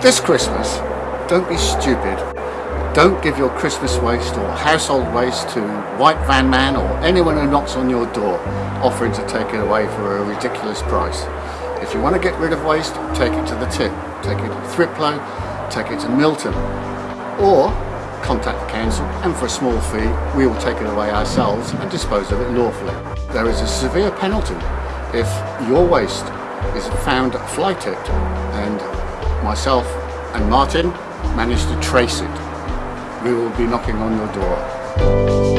This Christmas, don't be stupid. Don't give your Christmas waste or household waste to White Van Man or anyone who knocks on your door offering to take it away for a ridiculous price. If you want to get rid of waste, take it to the tip. Take it to Thriplow, take it to Milton. Or contact the council and for a small fee we will take it away ourselves and dispose of it lawfully. There is a severe penalty if your waste is found fly tipped and myself and Martin managed to trace it. We will be knocking on your door.